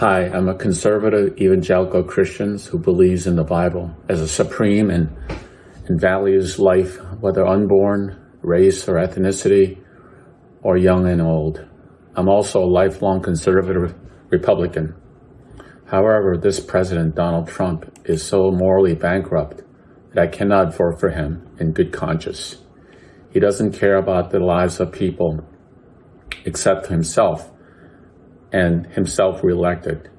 Hi, I'm a conservative evangelical Christian who believes in the Bible as a supreme and, and values life, whether unborn, race or ethnicity, or young and old. I'm also a lifelong conservative Republican. However, this President Donald Trump is so morally bankrupt that I cannot vote for him in good conscience. He doesn't care about the lives of people except himself and himself reelected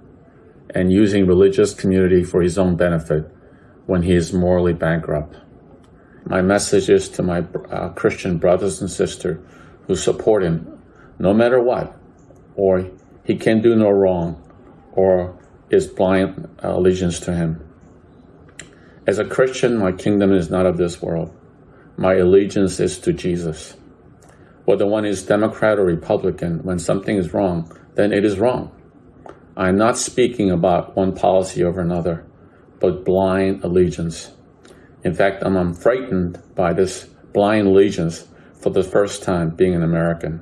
and using religious community for his own benefit when he is morally bankrupt. My message is to my uh, Christian brothers and sisters who support him no matter what, or he can do no wrong, or is blind allegiance to him. As a Christian, my kingdom is not of this world. My allegiance is to Jesus. Whether one is Democrat or Republican, when something is wrong, then it is wrong. I'm not speaking about one policy over another, but blind allegiance. In fact, I'm, frightened by this blind allegiance for the first time being an American.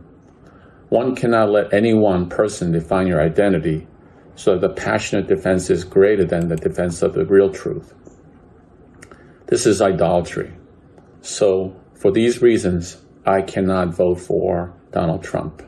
One cannot let any one person define your identity, so the passionate defense is greater than the defense of the real truth. This is idolatry. So, for these reasons, I cannot vote for Donald Trump.